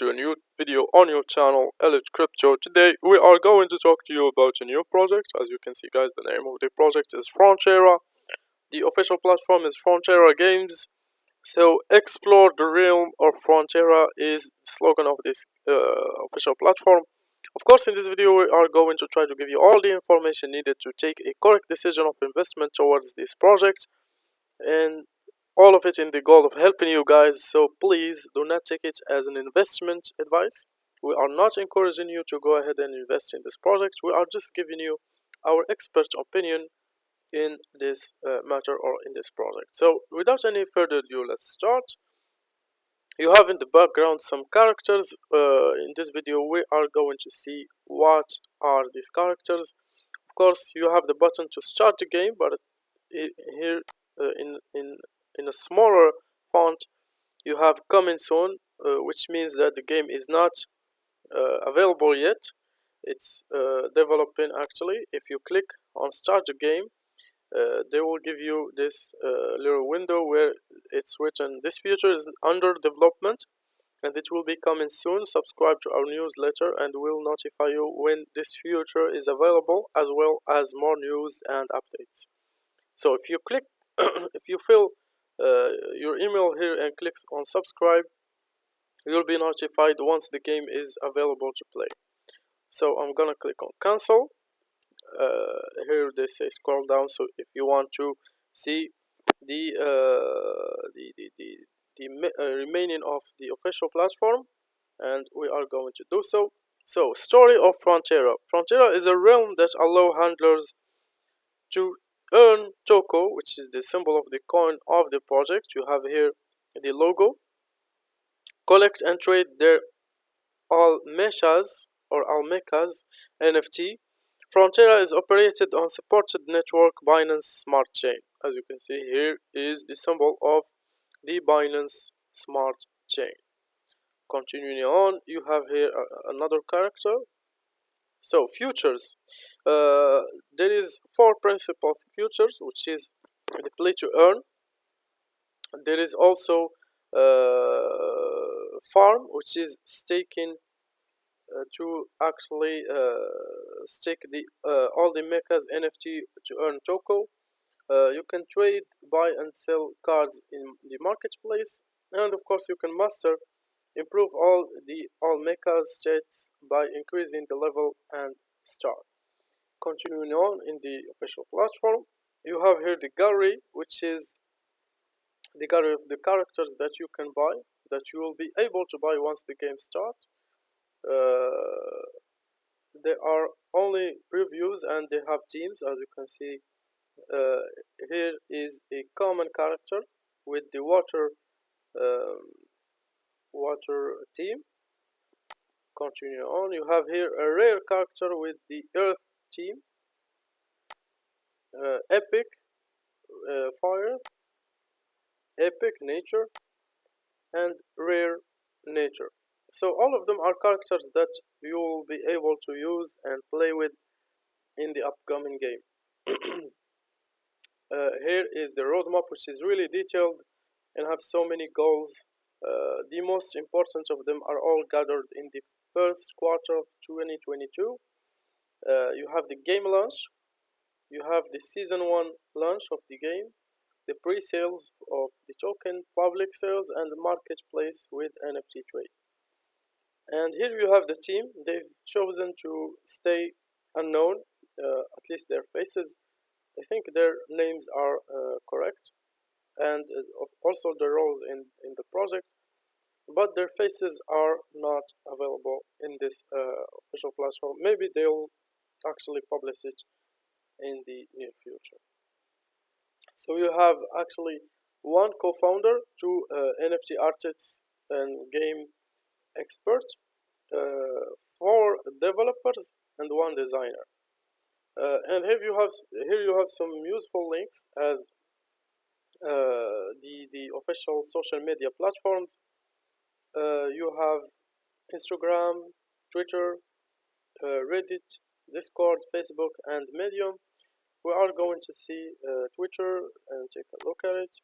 to a new video on your channel Elite Crypto. Today we are going to talk to you about a new project. As you can see guys the name of the project is Frontera. The official platform is Frontera Games. So explore the realm of Frontera is the slogan of this uh, official platform. Of course in this video we are going to try to give you all the information needed to take a correct decision of investment towards this project. And all of it in the goal of helping you guys so please do not take it as an investment advice. We are not encouraging you to go ahead and invest in this project. We are just giving you our expert opinion in this uh, matter or in this project. So without any further ado let's start. You have in the background some characters. Uh, in this video we are going to see what are these characters. Of course you have the button to start the game but here uh, in in in a smaller font you have coming soon uh, which means that the game is not uh, available yet. It's uh, developing actually. If you click on start the game uh, they will give you this uh, little window where it's written this feature is under development and it will be coming soon. Subscribe to our newsletter and we'll notify you when this feature is available as well as more news and updates. So if you click if you feel your email here and click on subscribe. You'll be notified once the game is available to play. So I'm gonna click on cancel. Uh, here they say scroll down. So if you want to see the uh, the, the, the, the uh, remaining of the official platform and we are going to do so. So story of Frontera. Frontera is a realm that allow handlers to earn Toko, which is the symbol of the coin of the project. You have here the logo. Collect and trade their Almechas or Almechas NFT. Frontera is operated on supported network Binance Smart Chain. As you can see here is the symbol of the Binance Smart Chain. Continuing on, you have here another character so futures uh, there is four principal futures which is the play to earn. There is also uh, farm which is staking uh, to actually uh, stake the uh, all the mechas NFT to earn Toko uh, you can trade buy and sell cards in the marketplace. And of course you can master Improve all the all mecha states by increasing the level and star. Continuing on in the official platform, you have here the gallery, which is the gallery of the characters that you can buy, that you will be able to buy once the game starts. Uh, there are only previews and they have teams, as you can see. Uh, here is a common character with the water um, water team continue on. You have here a rare character with the earth team. Uh, epic uh, fire. Epic nature. And rare nature. So all of them are characters that you will be able to use and play with in the upcoming game. Uh, here is the roadmap which is really detailed and have so many goals uh, the most important of them are all gathered in the first quarter of 2022. Uh, you have the game launch, you have the season 1 launch of the game, the pre-sales of the token, public sales, and the marketplace with NFT trade. And here you have the team. They've chosen to stay unknown, uh, at least their faces. I think their names are uh, correct and uh, also the roles in, in the project but their faces are not available in this uh, official platform. Maybe they'll actually publish it in the near future. So you have actually one co-founder two uh, nft artists and game experts uh, four developers and one designer. Uh, and here you have here you have some useful links as the, official social media platforms. Uh, you have Instagram, Twitter, uh, Reddit, Discord, Facebook, and Medium. We are going to see Twitter and take a look at it.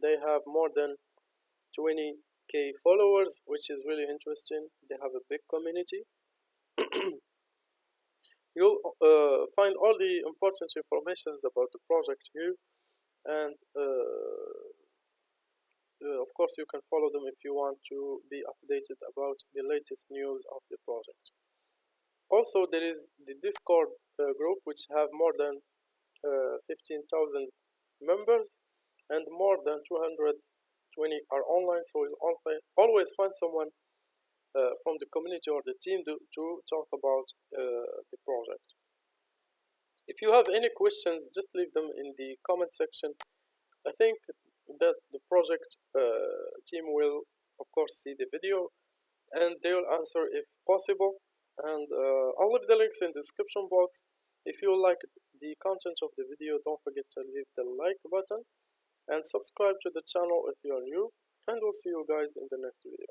They have more than 20 k followers which is really interesting they have a big community you'll uh, find all the important information about the project here and uh, uh, of course you can follow them if you want to be updated about the latest news of the project. Also there is the discord uh, group which have more than uh, 15,000 members and more than 220 are online so you'll always find someone uh, from the community or the team to, to talk about uh, the project. If you have any questions just leave them in the comment section. I think that the project uh, team will of course see the video and they will answer if possible. And uh, I'll leave the links in the description box. If you like the content of the video don't forget to leave the like button and subscribe to the channel if you are new. And we'll see you guys in the next video